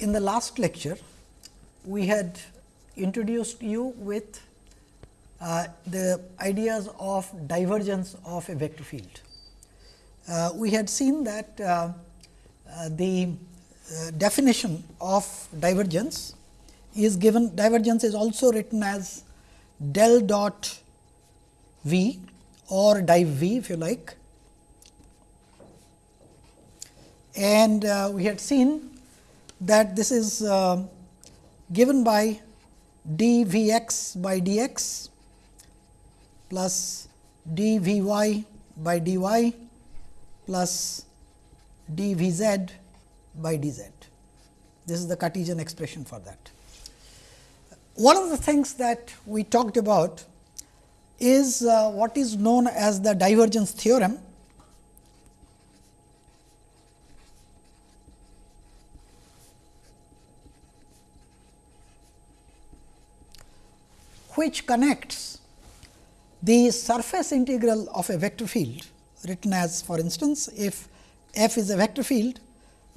in the last lecture, we had introduced you with uh, the ideas of divergence of a vector field. Uh, we had seen that uh, uh the uh, definition of divergence is given divergence is also written as del dot v or div v if you like. And uh, we had seen that this is uh, given by d v x by d x plus d v y by d y plus d v z by d z. This is the Cartesian expression for that. One of the things that we talked about is uh, what is known as the divergence theorem. Which connects the surface integral of a vector field written as for instance, if f is a vector field,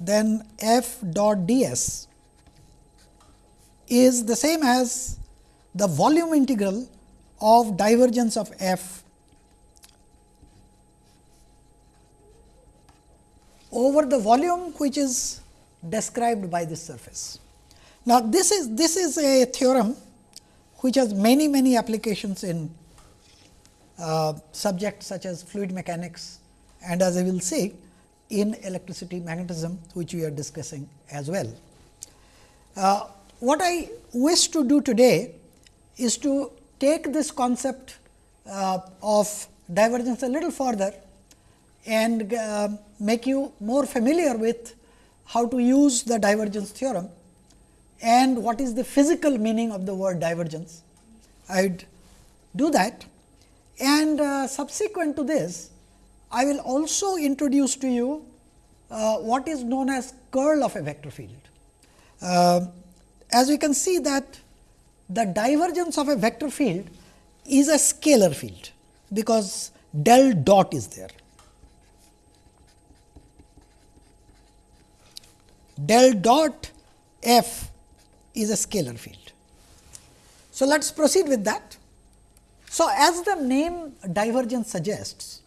then f dot d s is the same as the volume integral of divergence of f over the volume which is described by this surface. Now, this is this is a theorem which has many many applications in uh, subjects such as fluid mechanics and as I will say in electricity magnetism which we are discussing as well. Uh, what I wish to do today is to take this concept uh, of divergence a little further and uh, make you more familiar with how to use the divergence theorem and what is the physical meaning of the word divergence. I would do that and uh, subsequent to this I will also introduce to you uh, what is known as curl of a vector field. Uh, as we can see that the divergence of a vector field is a scalar field, because del dot is there. Del dot f is a scalar field. So, let us proceed with that. So, as the name divergence suggests,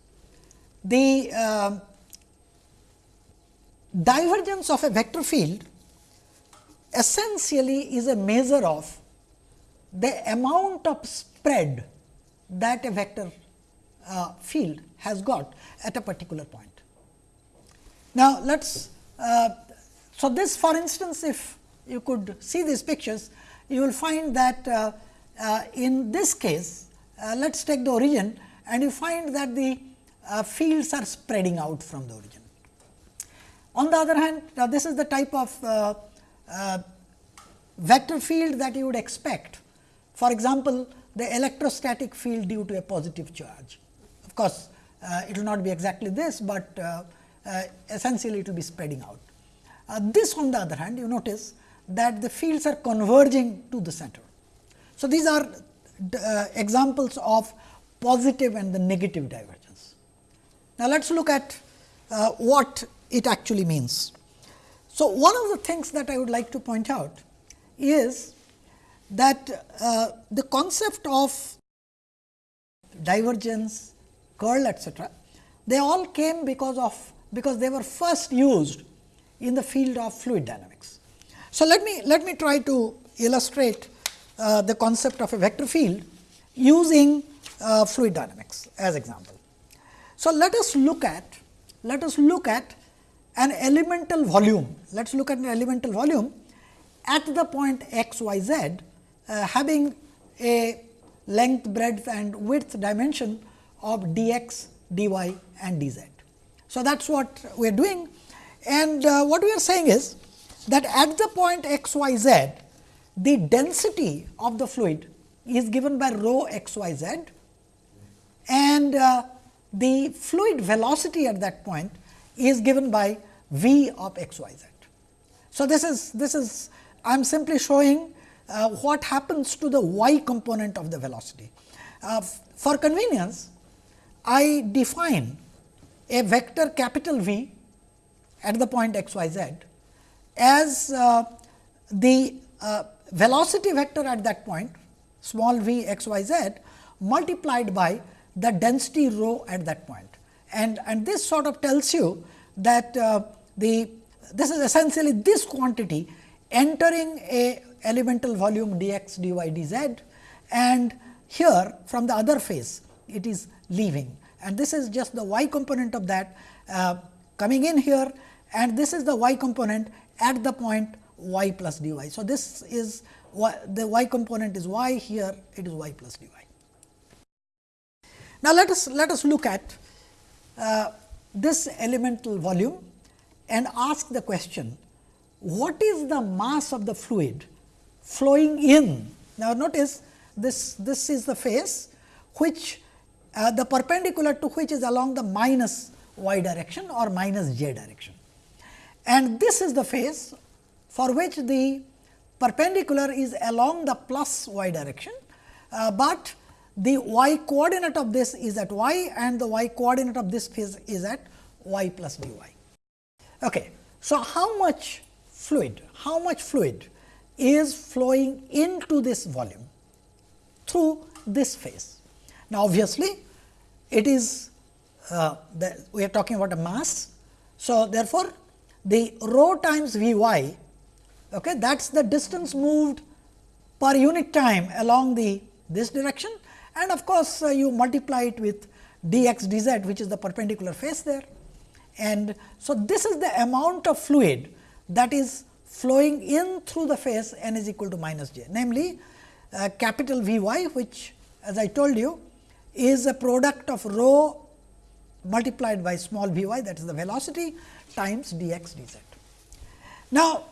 the uh, divergence of a vector field essentially is a measure of the amount of spread that a vector uh, field has got at a particular point. Now, let us uh, so this for instance, if you could see these pictures, you will find that uh, uh in this case, uh, let us take the origin and you find that the uh, fields are spreading out from the origin. On the other hand, now this is the type of uh, vector field that you would expect. For example, the electrostatic field due to a positive charge. Of course, uh, it will not be exactly this, but uh, uh, essentially it will be spreading out. Uh, this on the other hand, you notice that the fields are converging to the center. So, these are uh, examples of positive and the negative divergence. Now, let us look at what it actually means. So, one of the things that I would like to point out is that uh, the concept of divergence, curl etcetera, they all came because of because they were first used in the field of fluid dynamics. So, let me let me try to illustrate uh, the concept of a vector field using uh, fluid dynamics as example. So, let us look at let us look at an elemental volume. Let us look at an elemental volume at the point x y z uh, having a length, breadth and width dimension of dx, dy and dz. So, that is what we are doing and uh, what we are saying is that at the point x y z the density of the fluid is given by rho x y z and uh, the fluid velocity at that point is given by v of x y z. So, this is this is I am simply showing uh, what happens to the y component of the velocity. Uh, for convenience, I define a vector capital V at the point x y z as uh, the uh, velocity vector at that point small v x y z multiplied by the density rho at that point. And, and this sort of tells you that uh, the this is essentially this quantity entering a elemental volume dx dy dz and here from the other face it is leaving and this is just the y component of that uh, coming in here and this is the y component at the point y plus dy. So, this is y, the y component is y here it is y plus dy. Now, let us let us look at uh, this elemental volume and ask the question what is the mass of the fluid flowing in. Now, notice this this is the face which uh, the perpendicular to which is along the minus y direction or minus j direction. And this is the face for which the perpendicular is along the plus y direction, uh, but the y coordinate of this is at y and the y coordinate of this face is at y plus dy. Okay. So, how much fluid, how much fluid is flowing into this volume through this phase? Now, obviously, it is uh, the, we are talking about a mass. So, therefore, the rho times V y okay, that is the distance moved per unit time along the this direction and of course, uh, you multiply it with d x d z which is the perpendicular face there. And so, this is the amount of fluid that is flowing in through the face n is equal to minus j namely uh, capital V y which as I told you is a product of rho multiplied by small v y that is the velocity times d x d z. Now,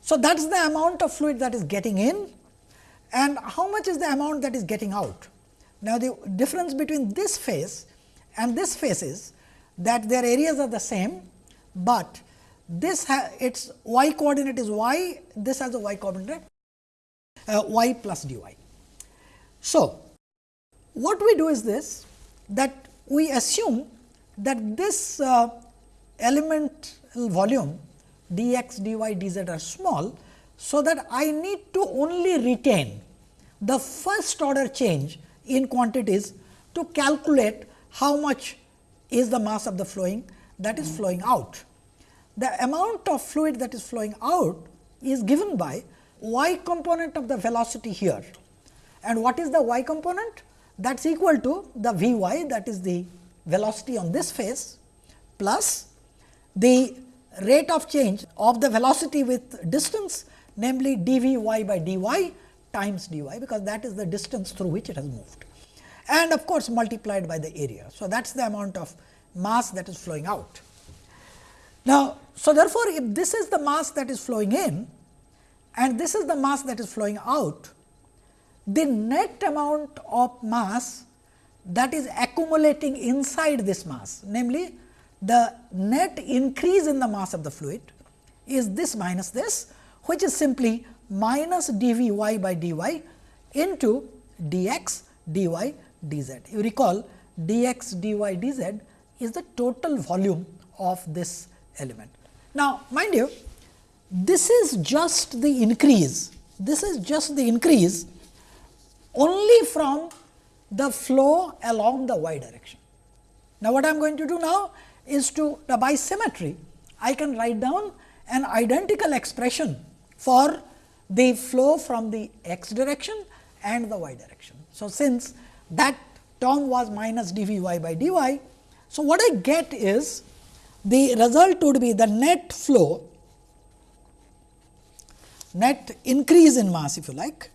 so that is the amount of fluid that is getting in and how much is the amount that is getting out. Now, the difference between this face and this face is that their areas are the same, but this its y coordinate is y, this has a y coordinate uh, y plus d y. So, what we do is this that we assume that this uh, elemental volume dx, dy, dz are small. So, that I need to only retain the first order change in quantities to calculate how much is the mass of the flowing that is flowing out. The amount of fluid that is flowing out is given by y component of the velocity here. And what is the y component? That is equal to the v y that is the velocity on this face plus the rate of change of the velocity with distance namely d v y by d y times d y because that is the distance through which it has moved and of course, multiplied by the area. So, that is the amount of mass that is flowing out. Now, so therefore, if this is the mass that is flowing in and this is the mass that is flowing out, the net amount of mass that is accumulating inside this mass, namely the net increase in the mass of the fluid is this minus this, which is simply minus d v y by d y into d x d y d z. You recall d x d y d z is the total volume of this element. Now, mind you this is just the increase, this is just the increase only from the flow along the y direction. Now, what I am going to do now is to the by symmetry, I can write down an identical expression for the flow from the x direction and the y direction. So, since that term was minus d v y by d y. So, what I get is the result would be the net flow net increase in mass if you like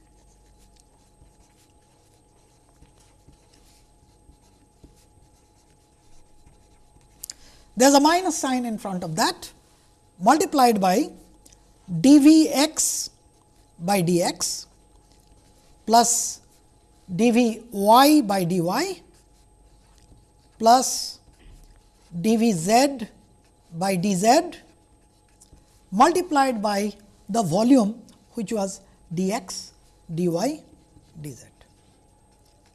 there is a minus sign in front of that multiplied by d v x by d x plus d v y by d y plus d v z by d z multiplied by the volume which was d x d y d z.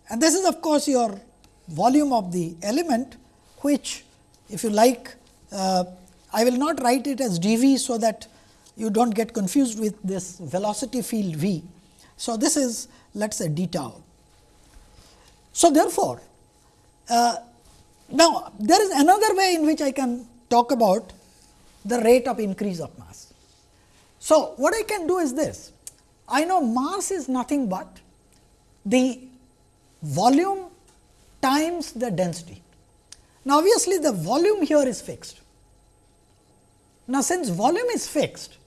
And this is of course, your volume of the element which if you like, uh, I will not write it as d v. So, that you do not get confused with this velocity field v. So, this is let us say d tau. So, therefore, uh, now there is another way in which I can talk about the rate of increase of mass. So, what I can do is this I know mass is nothing but the volume times the density. Now, obviously, the volume here is fixed. Now, since volume is fixed,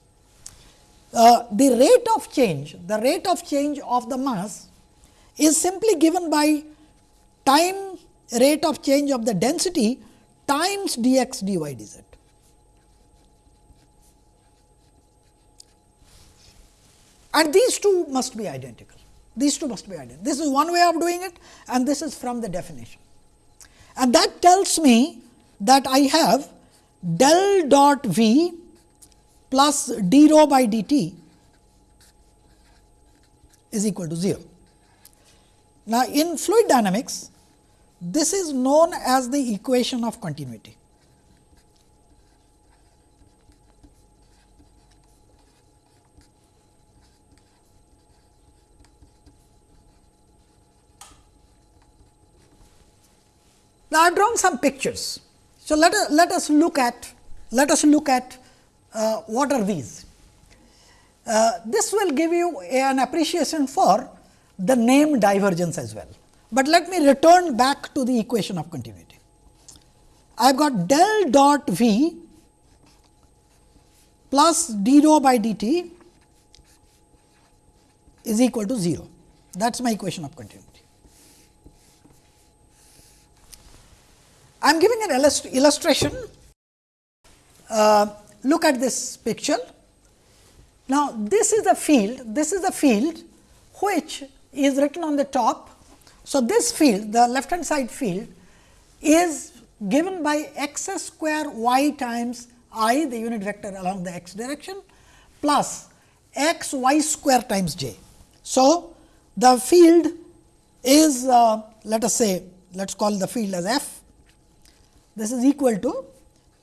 uh, the rate of change, the rate of change of the mass is simply given by time rate of change of the density times dx dy dz. And these two must be identical. These two must be identical. This is one way of doing it and this is from the definition. And that tells me that I have del dot v plus d rho by dt is equal to 0. Now, in fluid dynamics, this is known as the equation of continuity. Now, I have drawn some pictures. So, let us, let us look at let us look at uh, what are these. Uh, this will give you an appreciation for the name divergence as well. But let me return back to the equation of continuity. I have got del dot v plus d rho by dt is equal to 0. That is my equation of continuity. I am giving an illustration. Uh, look at this picture. Now, this is the field, this is the field which is written on the top. So, this field, the left hand side field is given by x square y times i, the unit vector along the x direction, plus x y square times j. So, the field is uh, let us say, let us call the field as f. This is equal to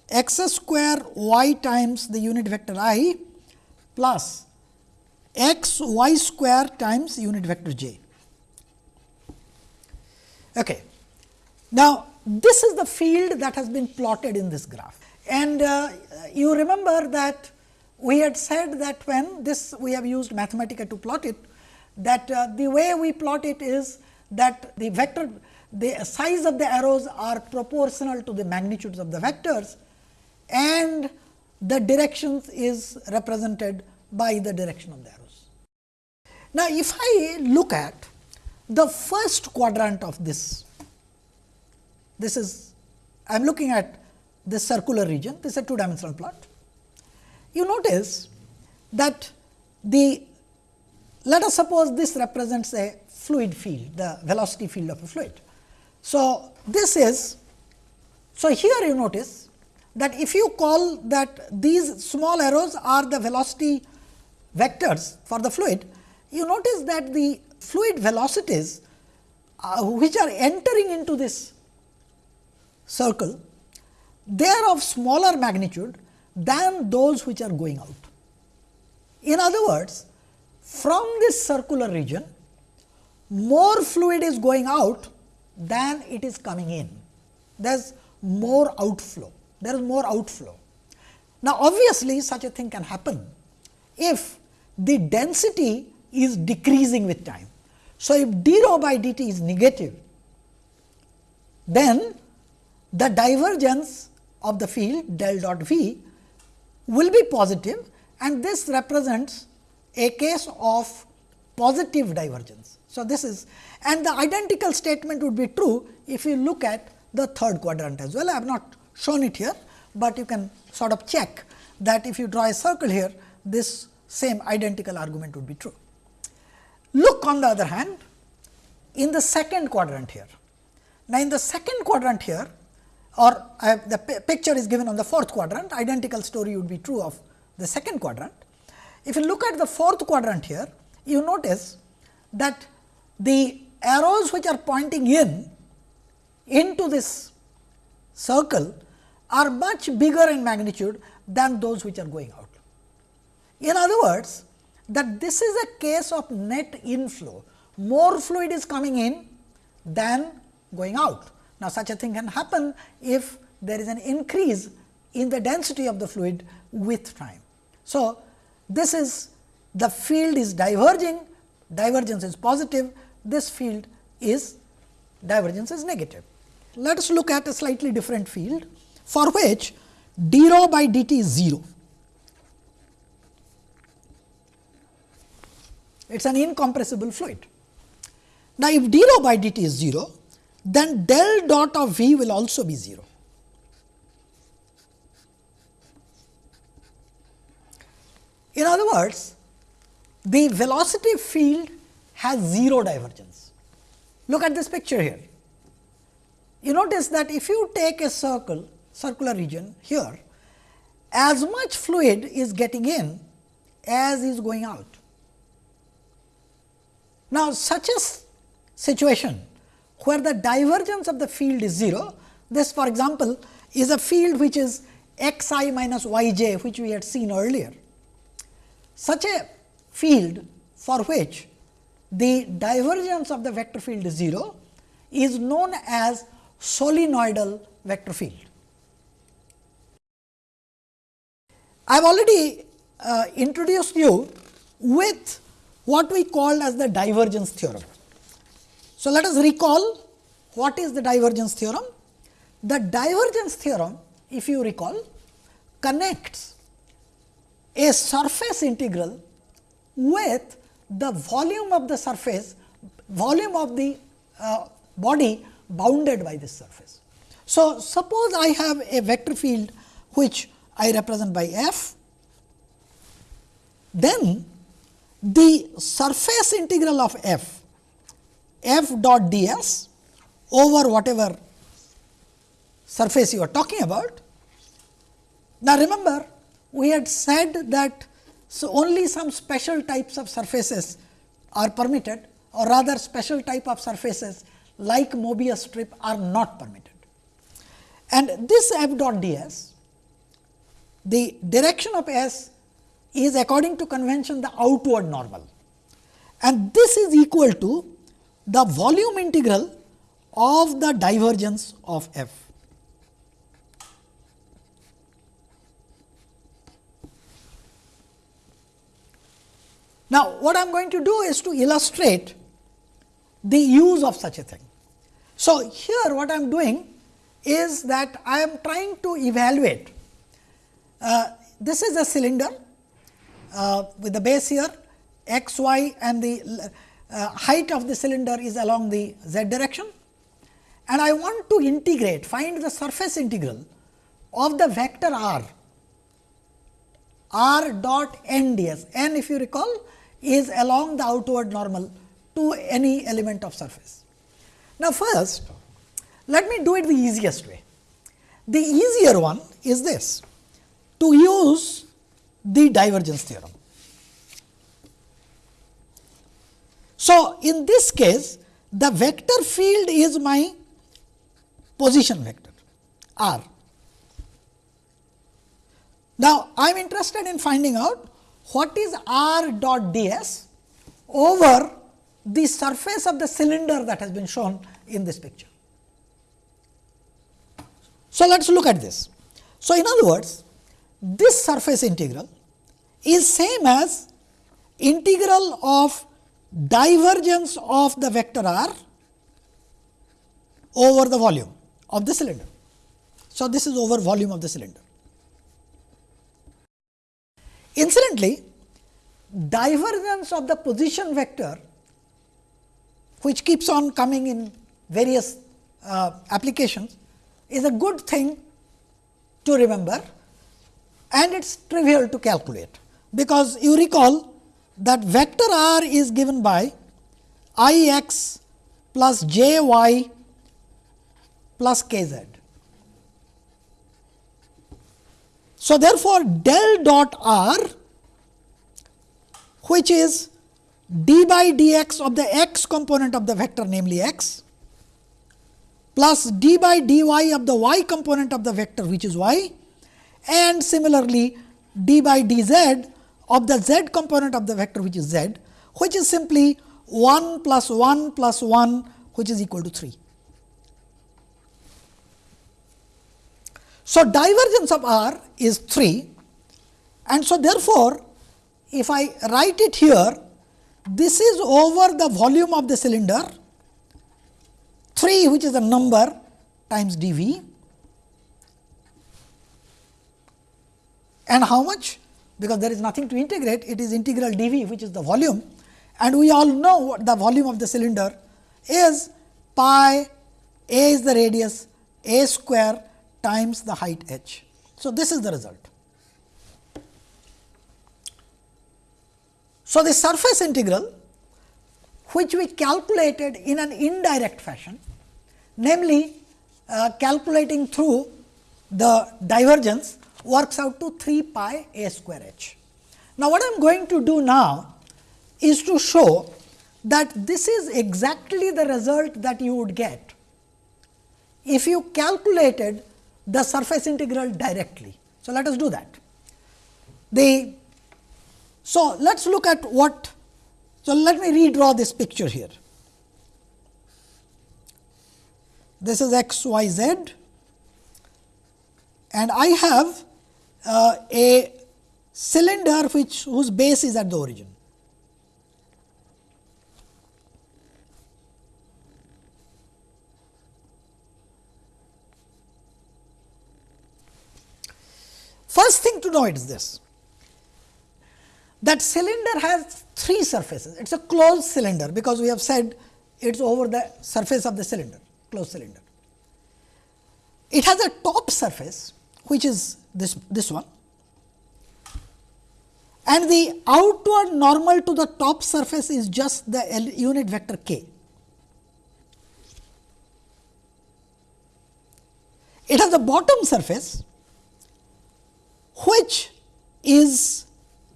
x square y times the unit vector i plus x y square times unit vector j. Okay. Now, this is the field that has been plotted in this graph and uh, you remember that we had said that when this we have used Mathematica to plot it that uh, the way we plot it is that the vector the size of the arrows are proportional to the magnitudes of the vectors and the directions is represented by the direction of the arrows. Now, if I look at the first quadrant of this, this is I am looking at this circular region, this is a two dimensional plot. You notice that the let us suppose this represents a fluid field, the velocity field of a fluid. So, this is so here you notice that if you call that these small arrows are the velocity vectors for the fluid, you notice that the fluid velocities uh, which are entering into this circle, they are of smaller magnitude than those which are going out. In other words, from this circular region, more fluid is going out than it is coming in. There is more outflow, there is more outflow. Now, obviously, such a thing can happen if the density is decreasing with time. So, if d rho by dt is negative, then the divergence of the field del dot v will be positive and this represents a case of positive divergence. So, this is and the identical statement would be true if you look at the third quadrant as well. I have not shown it here, but you can sort of check that if you draw a circle here, this same identical argument would be true. Look on the other hand in the second quadrant here. Now, in the second quadrant here or have, the picture is given on the fourth quadrant, identical story would be true of the second quadrant. If you look at the fourth quadrant here, you notice that the arrows which are pointing in into this circle are much bigger in magnitude than those which are going out. In other words, that this is a case of net inflow, more fluid is coming in than going out. Now, such a thing can happen if there is an increase in the density of the fluid with time. So, this is the field is diverging, divergence is positive, this field is divergence is negative. Let us look at a slightly different field for which d rho by dt is 0. It is an incompressible fluid. Now, if d rho by dt is 0, then del dot of V will also be 0. In other words, the velocity field has 0 divergence. Look at this picture here. You notice that if you take a circle, circular region here, as much fluid is getting in as is going out. Now, such a situation where the divergence of the field is 0, this for example, is a field which is x i minus y j which we had seen earlier. Such a field for which the divergence of the vector field is 0 is known as solenoidal vector field. I have already uh, introduced you with what we call as the divergence theorem. So, let us recall what is the divergence theorem. The divergence theorem if you recall connects a surface integral with the volume of the surface, volume of the uh, body bounded by this surface. So, suppose I have a vector field which I represent by f, then the surface integral of f, f dot d s over whatever surface you are talking about. Now, remember we had said that so only some special types of surfaces are permitted or rather special type of surfaces like Mobius strip are not permitted. And this f dot d s, the direction of s is according to convention the outward normal and this is equal to the volume integral of the divergence of f. Now, what I am going to do is to illustrate the use of such a thing. So, here what I am doing is that I am trying to evaluate. Uh, this is a cylinder uh, with the base here. X y and the uh, height of the cylinder is along the z direction. And I want to integrate find the surface integral of the vector r. R dot n d s. N if you recall is along the outward normal to any element of surface. Now, first let me do it the easiest way. The easier one is this to use the divergence theorem. So, in this case the vector field is my position vector r. Now, I am interested in finding out what is r dot d s over the surface of the cylinder that has been shown in this picture. So, let us look at this. So, in other words, this surface integral is same as integral of divergence of the vector r over the volume of the cylinder. So, this is over volume of the cylinder. Incidentally, divergence of the position vector which keeps on coming in various uh, applications is a good thing to remember and it is trivial to calculate, because you recall that vector r is given by i x plus j y plus k z. So, therefore, del dot r which is d by dx of the x component of the vector namely x plus d by dy of the y component of the vector which is y and similarly d by dz of the z component of the vector which is z which is simply 1 plus 1 plus 1 which is equal to 3. So, divergence of r is 3 and so therefore, if I write it here this is over the volume of the cylinder. 3 which is the number times d v and how much? Because there is nothing to integrate. It is integral d v which is the volume. And we all know what the volume of the cylinder is. Pi a is the radius a square times the height h. So, this is the result. So, the surface integral which we calculated in an indirect fashion, namely uh, calculating through the divergence works out to 3 pi a square h. Now, what I am going to do now is to show that this is exactly the result that you would get if you calculated the surface integral directly. So, let us do that. The so, let us look at what. So, let me redraw this picture here. This is x, y, z and I have uh, a cylinder which whose base is at the origin. First thing to know is this that cylinder has three surfaces. It is a closed cylinder, because we have said it is over the surface of the cylinder, closed cylinder. It has a top surface, which is this, this one and the outward normal to the top surface is just the unit vector k. It has a bottom surface, which is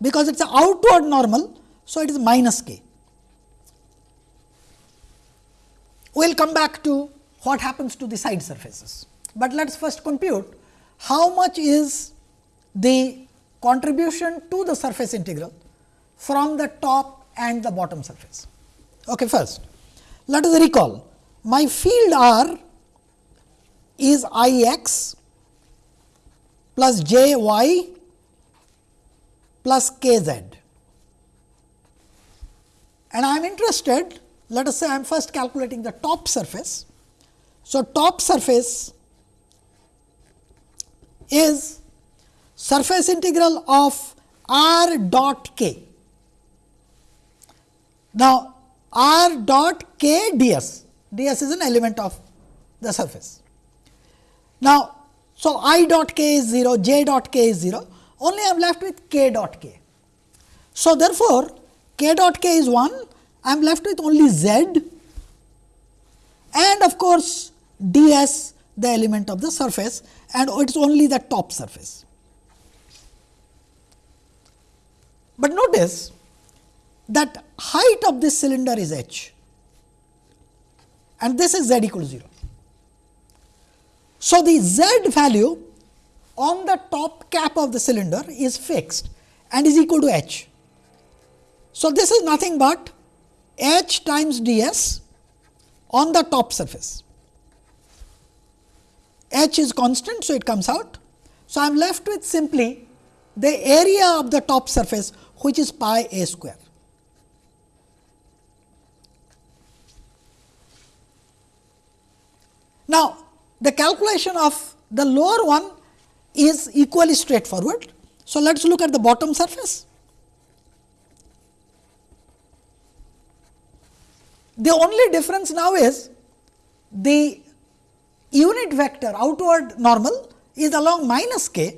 because it is an outward normal. So, it is minus k. We will come back to what happens to the side surfaces, but let us first compute how much is the contribution to the surface integral from the top and the bottom surface. Okay, first, let us recall my field R is I x plus j y plus k z. And I am interested, let us say I am first calculating the top surface. So, top surface is surface integral of r dot k. Now, r dot k ds, ds is an element of the surface. Now, so i dot k is 0, j dot k is 0, only I am left with k dot k. So, therefore, k dot k is 1, I am left with only z and of course, d s the element of the surface and it is only the top surface. But notice that height of this cylinder is h and this is z equal to 0. So, the z value on the top cap of the cylinder is fixed and is equal to h. So, this is nothing but h times d s on the top surface. h is constant, so it comes out. So, I am left with simply the area of the top surface which is pi a square. Now, the calculation of the lower one is equally straightforward. So, let us look at the bottom surface. The only difference now is the unit vector outward normal is along minus k.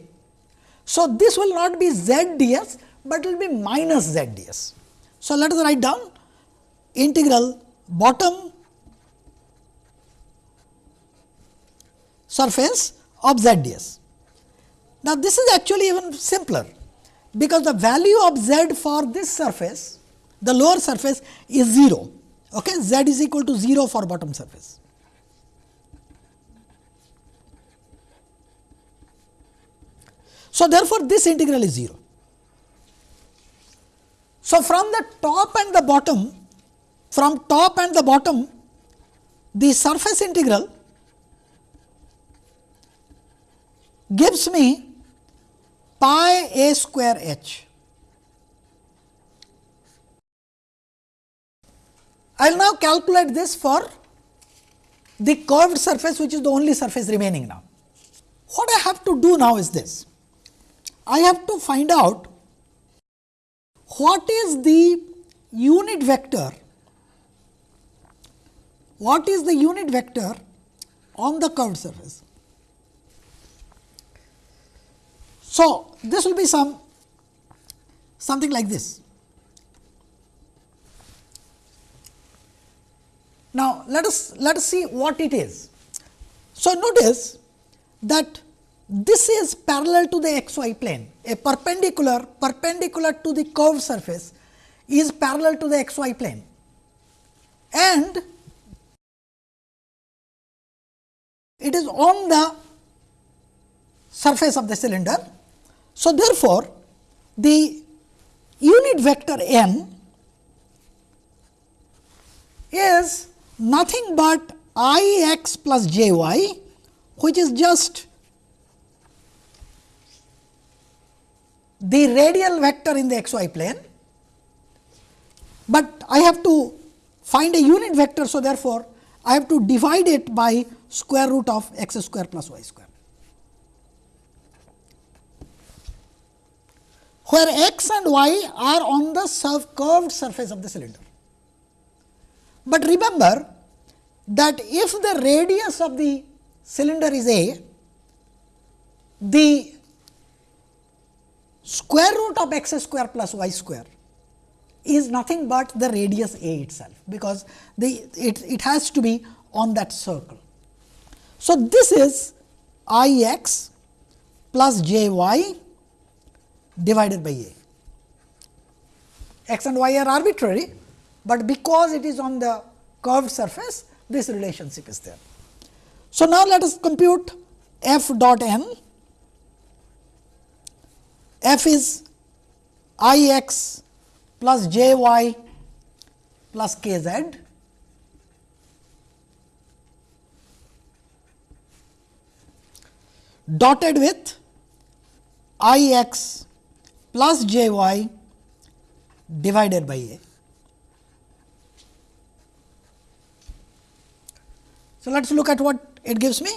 So, this will not be z d s, but it will be minus z d s. So, let us write down integral bottom surface of z d s. Now, this is actually even simpler, because the value of z for this surface, the lower surface is 0, okay? z is equal to 0 for bottom surface. So, therefore, this integral is 0. So, from the top and the bottom, from top and the bottom, the surface integral gives me pi a square h. I will now calculate this for the curved surface which is the only surface remaining now. What I have to do now is this. I have to find out what is the unit vector, what is the unit vector on the curved surface. So, this will be some something like this. Now, let us let us see what it is. So, notice that this is parallel to the xy plane, a perpendicular perpendicular to the curved surface is parallel to the xy plane and it is on the surface of the cylinder so, therefore, the unit vector n is nothing but i x plus j y which is just the radial vector in the x y plane, but I have to find a unit vector. So, therefore, I have to divide it by square root of x square plus y square. Where x and y are on the curved surface of the cylinder. But remember that if the radius of the cylinder is a, the square root of x square plus y square is nothing but the radius a itself, because the it, it has to be on that circle. So, this is i x plus j y divided by a. x and y are arbitrary, but because it is on the curved surface this relationship is there. So, now let us compute f dot n, f is i x plus j y plus k z dotted with i x plus j y divided by a. So, let us look at what it gives me.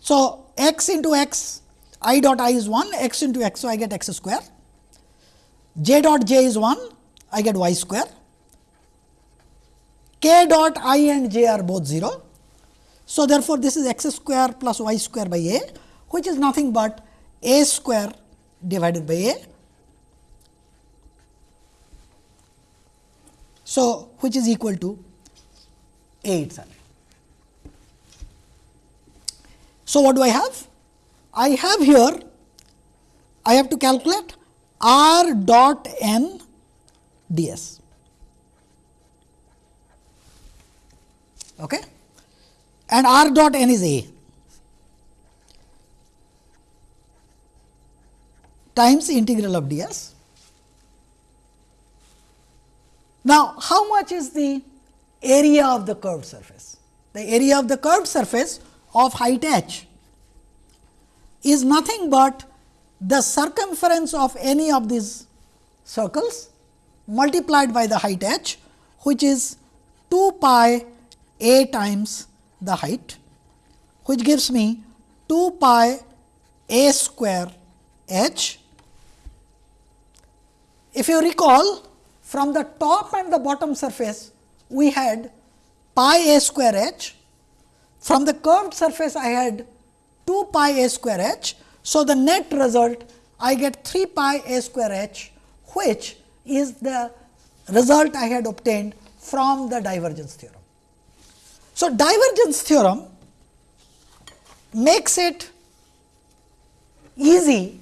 So, x into x i dot i is 1 x into x so I get x square j dot j is 1 I get y square k dot i and j are both 0. So, therefore, this is x square plus y square by a which is nothing but a square divided by a So, which is equal to A itself. So, what do I have? I have here, I have to calculate r dot n ds. Okay? And r dot n is A times integral of ds Now, how much is the area of the curved surface? The area of the curved surface of height h is nothing but the circumference of any of these circles multiplied by the height h which is 2 pi a times the height which gives me 2 pi a square h. If you recall from the top and the bottom surface we had pi a square h, from the curved surface I had 2 pi a square h. So, the net result I get 3 pi a square h which is the result I had obtained from the divergence theorem. So, divergence theorem makes it easy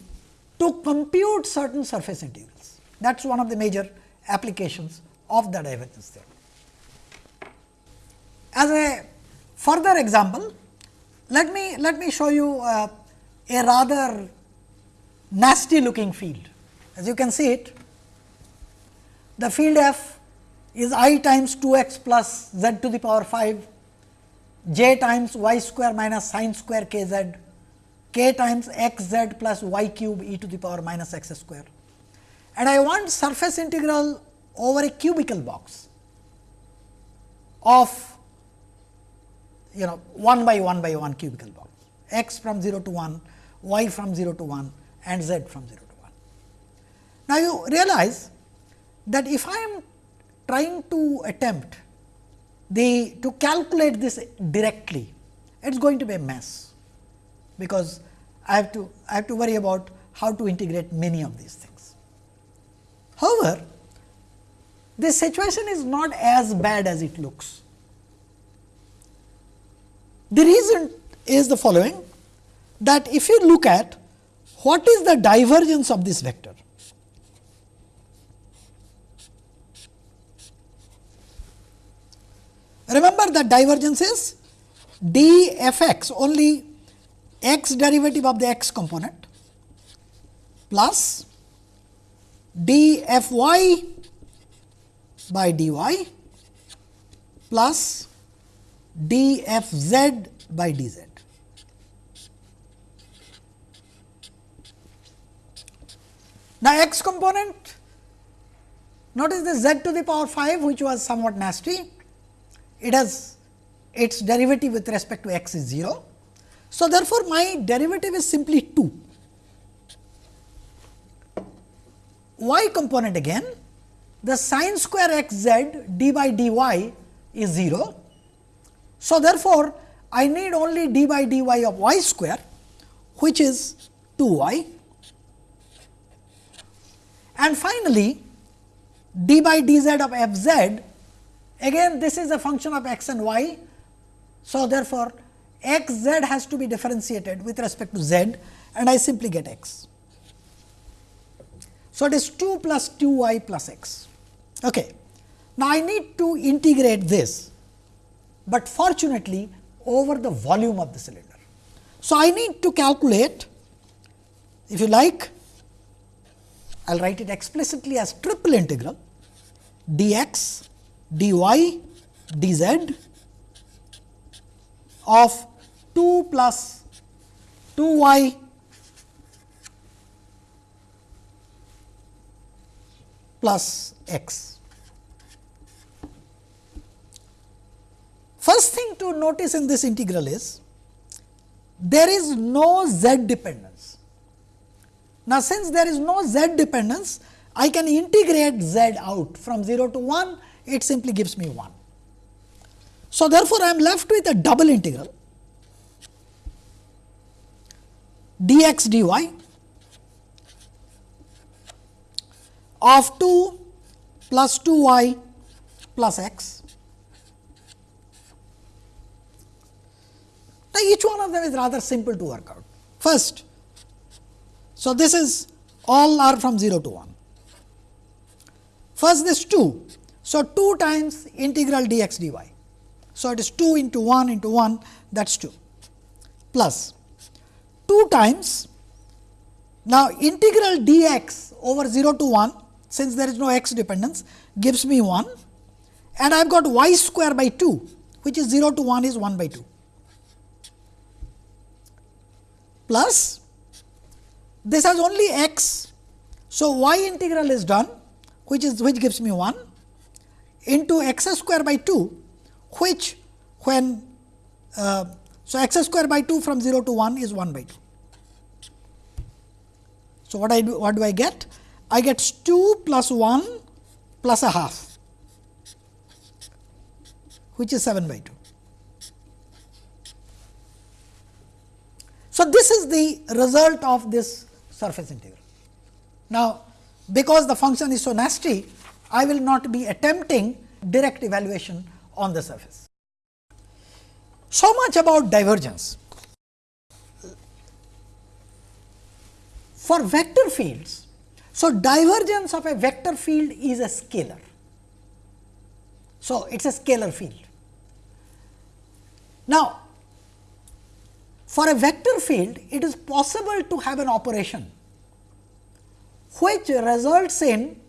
to compute certain surface integrals. That is one of the major applications of the divergence theorem. As a further example, let me let me show you uh, a rather nasty looking field. As you can see it, the field f is i times 2 x plus z to the power 5, j times y square minus sin square k z, k times x z plus y cube e to the power minus x square. And I want surface integral over a cubical box of you know 1 by 1 by 1 cubical box x from 0 to 1, y from 0 to 1 and z from 0 to 1. Now, you realize that if I am trying to attempt the to calculate this directly, it is going to be a mess, because I have to I have to worry about how to integrate many of these things. However, this situation is not as bad as it looks. The reason is the following that if you look at what is the divergence of this vector. Remember that divergence is d f x only x derivative of the x component plus d f y by dy plus d f z by d z. Now, x component notice the z to the power 5 which was somewhat nasty, it has its derivative with respect to x is 0. So, therefore, my derivative is simply 2. Y component again the sine square x z d by dy is 0. So, therefore, I need only d by dy of y square which is 2 y and finally, d by dz of f z again this is a function of x and y. So, therefore, x z has to be differentiated with respect to z and I simply get x. So, it is 2 plus 2 y plus x. Okay. Now, I need to integrate this, but fortunately over the volume of the cylinder. So, I need to calculate if you like I will write it explicitly as triple integral dx, dy, dz of 2 plus 2 y plus x. First thing to notice in this integral is there is no z dependence. Now, since there is no z dependence, I can integrate z out from 0 to 1, it simply gives me 1. So, therefore, I am left with a double integral dx dy of 2 plus 2 y plus x. Now, each one of them is rather simple to work out. First, so, this is all are from 0 to 1. First this 2. So, 2 times integral dx dy. So, it is 2 into 1 into 1 that is 2 plus 2 times now integral dx over 0 to 1 since there is no x dependence gives me 1 and I have got y square by 2 which is 0 to 1 is 1 by 2 plus this has only x. So, y integral is done which is which gives me 1 into x square by 2 which when uh, so x square by 2 from 0 to 1 is 1 by 2. So, what I do what do I get? I get 2 plus 1 plus a half which is 7 by 2. So, this is the result of this surface integral. Now, because the function is so nasty, I will not be attempting direct evaluation on the surface. So much about divergence. For vector fields, so divergence of a vector field is a scalar. So, it is a scalar field. Now, for a vector field, it is possible to have an operation which results in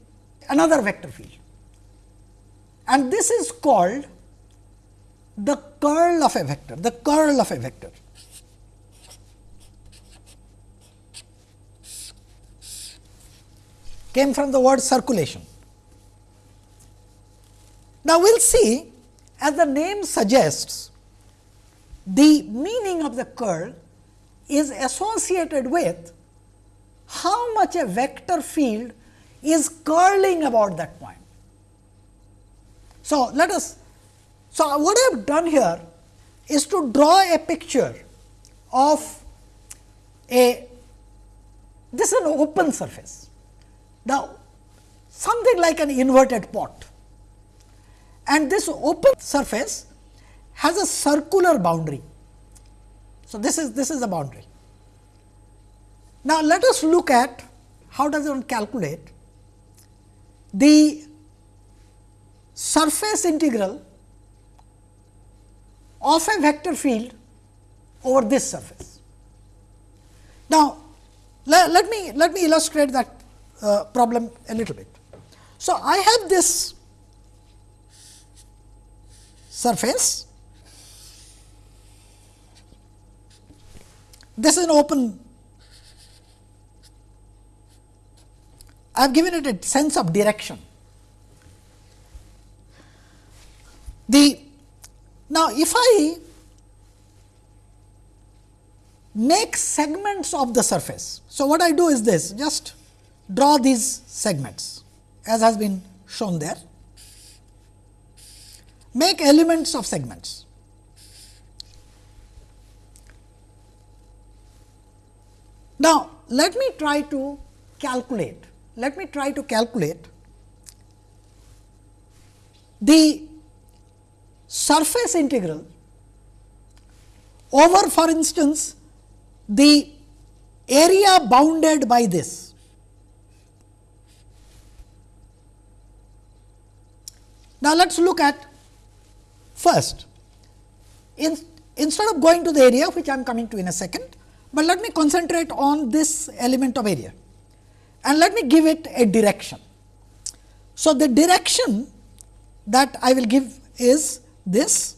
another vector field. and this is called the curl of a vector, the curl of a vector. Came from the word circulation. Now, we will see as the name suggests the meaning of the curl is associated with how much a vector field is curling about that point. So, let us so what I have done here is to draw a picture of a this is an open surface. Now, something like an inverted pot and this open surface has a circular boundary. So, this is this is the boundary. Now, let us look at how does one calculate the surface integral of a vector field over this surface. Now, let, let me let me illustrate that uh, problem a little bit. So, I have this surface. This is an open. I have given it a sense of direction. The now, if I make segments of the surface. So, what I do is this just draw these segments as has been shown there. Make elements of segments. Now, let me try to calculate, let me try to calculate the surface integral over for instance, the area bounded by this. Now, let us look at first. In, instead of going to the area which I am coming to in a second, but let me concentrate on this element of area. And let me give it a direction. So, the direction that I will give is this.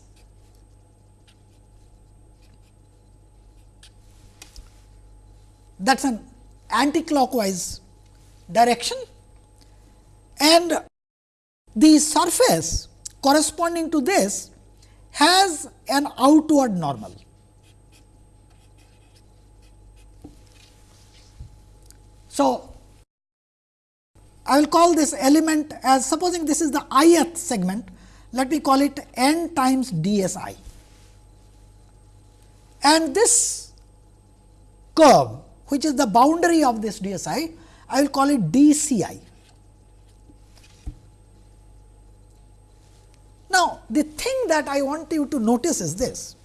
That is an anti-clockwise direction. And the surface corresponding to this has an outward normal. So, I will call this element as supposing this is the ith segment let me call it n times d s i. And this curve which is the boundary of this d s i, I will call it d c i. Now, the thing that I want you to notice is this.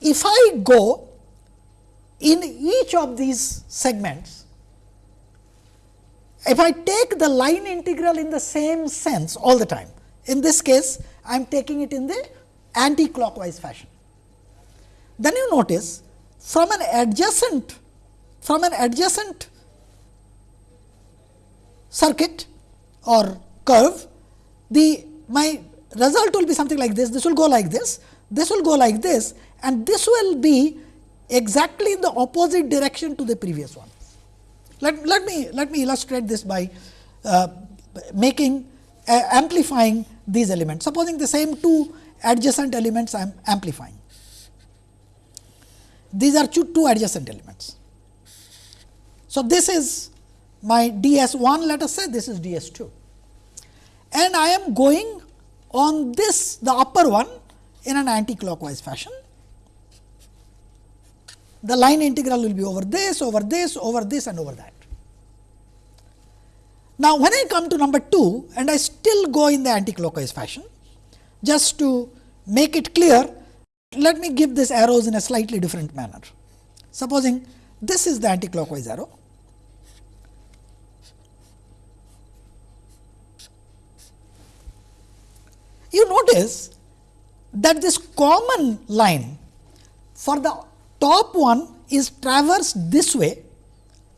If I go in each of these segments, if I take the line integral in the same sense all the time, in this case, I am taking it in the anti-clockwise fashion. Then you notice from an adjacent from an adjacent circuit or curve, the my result will be something like this. This will go like this, this will go like this and this will be exactly in the opposite direction to the previous one. Let, let me let me illustrate this by uh, making uh, amplifying these elements. Supposing the same two adjacent elements I am amplifying. These are two, two adjacent elements. So, this is my d s 1 let us say this is d s 2 and I am going on this the upper one in an anti-clockwise fashion. The line integral will be over this, over this, over this and over that. Now, when I come to number 2 and I still go in the anti-clockwise fashion, just to make it clear, let me give this arrows in a slightly different manner. Supposing this is the anti-clockwise arrow. You notice that this common line for the top one is traversed this way,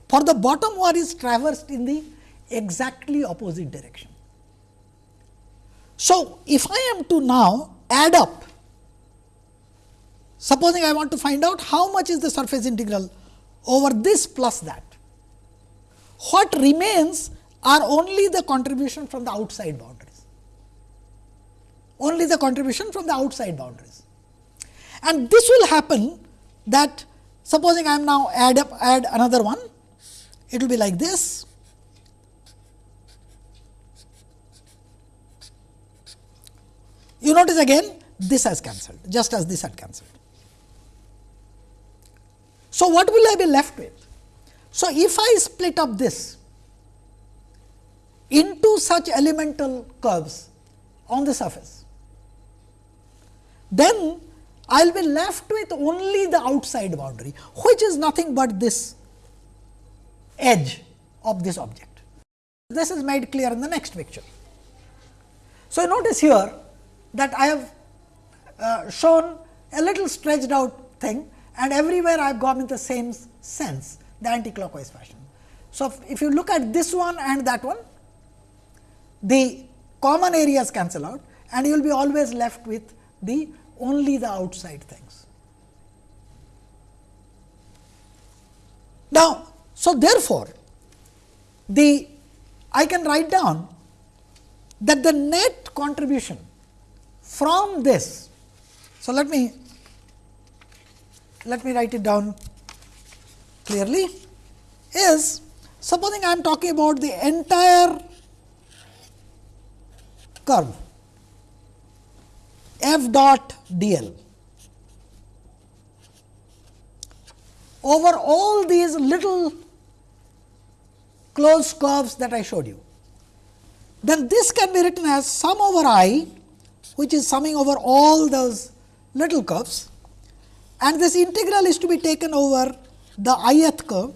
for the bottom one is traversed in the exactly opposite direction. So, if I am to now add up, supposing I want to find out how much is the surface integral over this plus that, what remains are only the contribution from the outside boundaries, only the contribution from the outside boundaries. And this will happen that supposing I am now add up add another one, it will be like this You notice again this has cancelled just as this had cancelled. So, what will I be left with? So, if I split up this into such elemental curves on the surface, then I will be left with only the outside boundary, which is nothing but this edge of this object. This is made clear in the next picture. So, notice here that I have uh, shown a little stretched out thing and everywhere I have gone in the same sense the anti-clockwise fashion. So, if you look at this one and that one the common areas cancel out and you will be always left with the only the outside things. Now, so therefore, the I can write down that the net contribution from this. So, let me let me write it down clearly is supposing I am talking about the entire curve f dot d l over all these little closed curves that I showed you, then this can be written as sum over i which is summing over all those little curves and this integral is to be taken over the ith curve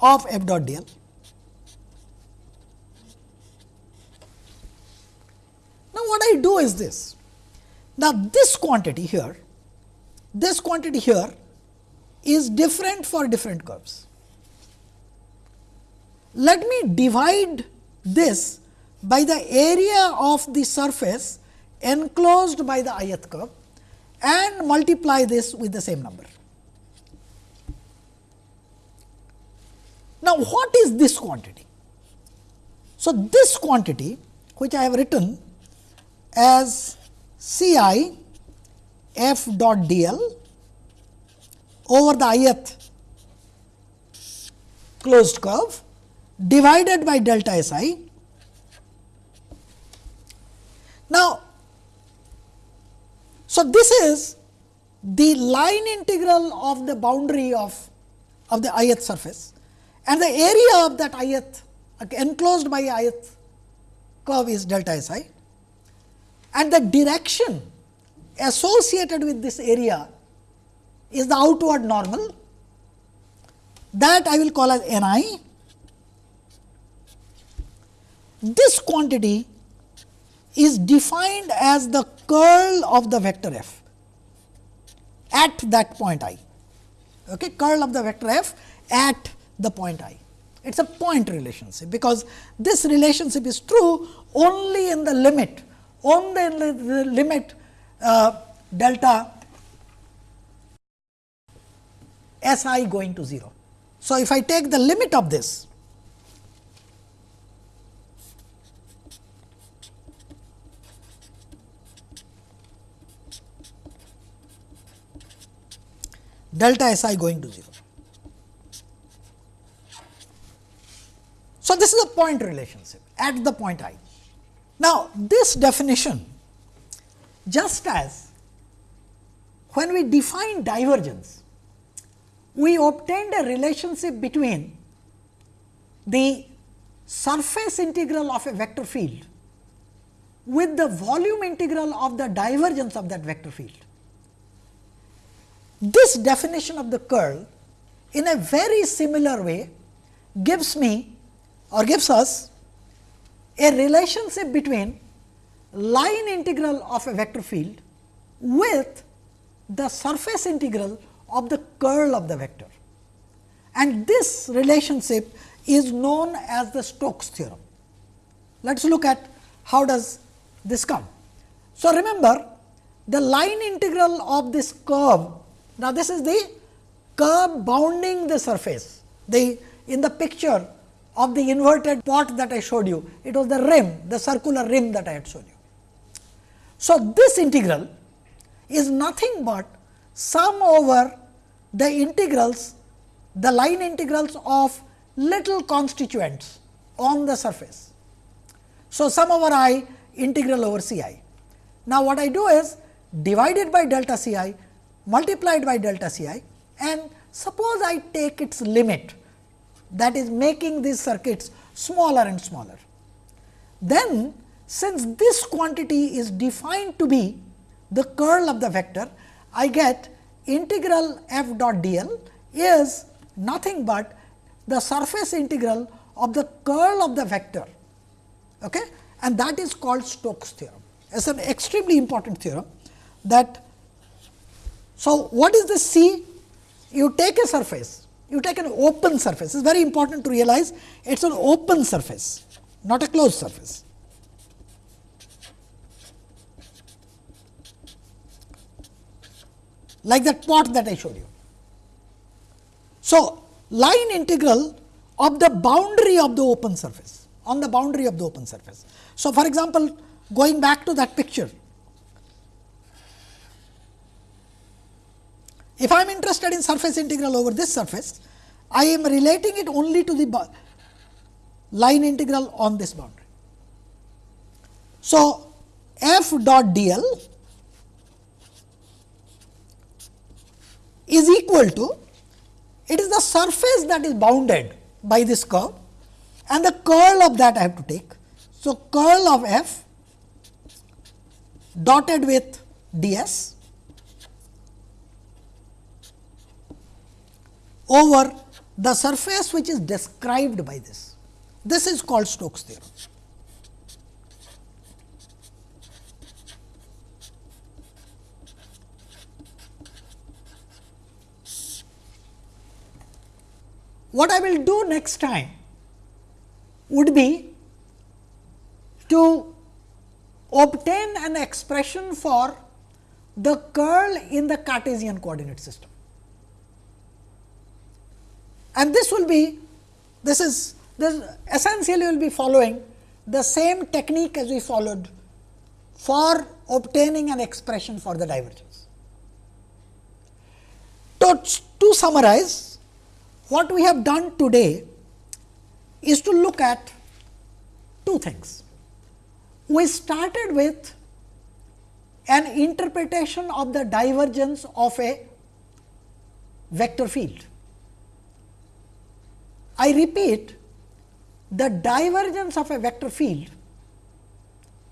of f dot d l. Now, what I do is this. Now, this quantity here, this quantity here is different for different curves. Let me divide this by the area of the surface enclosed by the ith curve and multiply this with the same number. Now, what is this quantity? So, this quantity which I have written as C i f dot d l over the ith closed curve divided by delta S i. Now, so, this is the line integral of the boundary of, of the ith surface and the area of that ith enclosed by ith curve is delta S i and the direction associated with this area is the outward normal that I will call as n i. This quantity is defined as the curl of the vector f at that point i. Okay, curl of the vector f at the point i. It is a point relationship, because this relationship is true only in the limit, the, the limit uh, delta s i going to 0. So, if I take the limit of this delta S i going to 0. So, this is a point relationship at the point i. Now, this definition just as when we define divergence, we obtained a relationship between the surface integral of a vector field with the volume integral of the divergence of that vector field. This definition of the curl in a very similar way gives me or gives us a relationship between line integral of a vector field with the surface integral of the curl of the vector. And this relationship is known as the Stokes theorem. Let us look at how does this come. So, remember the line integral of this curve, now this is the curve bounding the surface. The in the picture of the inverted pot that I showed you, it was the rim, the circular rim that I had shown you. So, this integral is nothing but sum over the integrals, the line integrals of little constituents on the surface. So, sum over i integral over C i. Now, what I do is divided by delta C i multiplied by delta C i and suppose I take its limit that is making these circuits smaller and smaller. Then since this quantity is defined to be the curl of the vector, I get integral f dot dl is nothing but the surface integral of the curl of the vector okay? and that is called Stokes theorem. It is an extremely important theorem that. So, what is the C? You take a surface you take an open surface. It is very important to realize it is an open surface, not a closed surface. Like that pot that I showed you. So, line integral of the boundary of the open surface, on the boundary of the open surface. So, for example, going back to that picture, If I am interested in surface integral over this surface, I am relating it only to the line integral on this boundary. So, f dot d l is equal to it is the surface that is bounded by this curve and the curl of that I have to take. So, curl of f dotted with d over the surface which is described by this. This is called Stokes theorem. What I will do next time would be to obtain an expression for the curl in the Cartesian coordinate system and this will be this is this essentially will be following the same technique as we followed for obtaining an expression for the divergence. To, to summarize, what we have done today is to look at two things. We started with an interpretation of the divergence of a vector field. I repeat the divergence of a vector field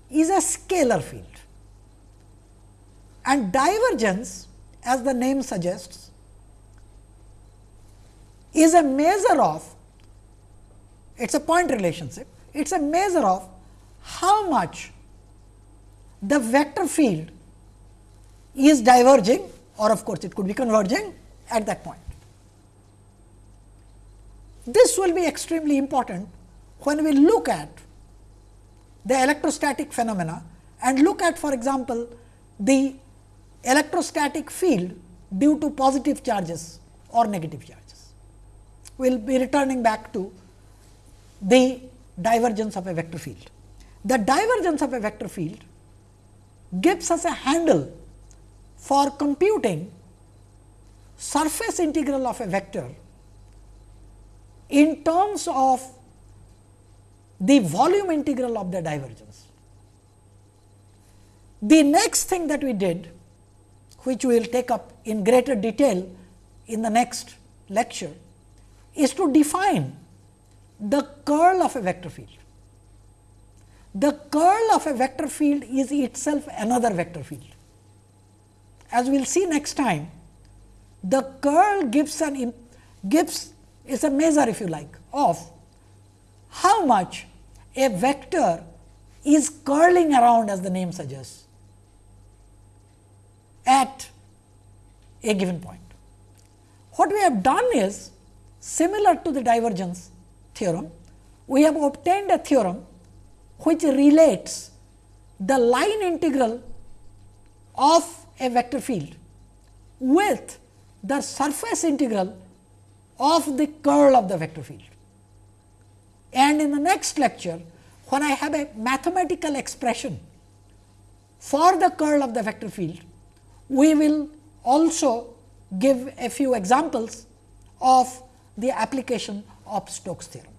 is a scalar field and divergence as the name suggests is a measure of it is a point relationship it is a measure of how much the vector field is diverging or of course, it could be converging at that point. This will be extremely important when we look at the electrostatic phenomena and look at for example, the electrostatic field due to positive charges or negative charges. We will be returning back to the divergence of a vector field. The divergence of a vector field gives us a handle for computing surface integral of a vector in terms of the volume integral of the divergence. The next thing that we did, which we will take up in greater detail in the next lecture, is to define the curl of a vector field. The curl of a vector field is itself another vector field. As we will see next time, the curl gives an gives is a measure if you like of how much a vector is curling around as the name suggests at a given point. What we have done is similar to the divergence theorem, we have obtained a theorem which relates the line integral of a vector field with the surface integral of the curl of the vector field. And in the next lecture, when I have a mathematical expression for the curl of the vector field, we will also give a few examples of the application of Stokes theorem.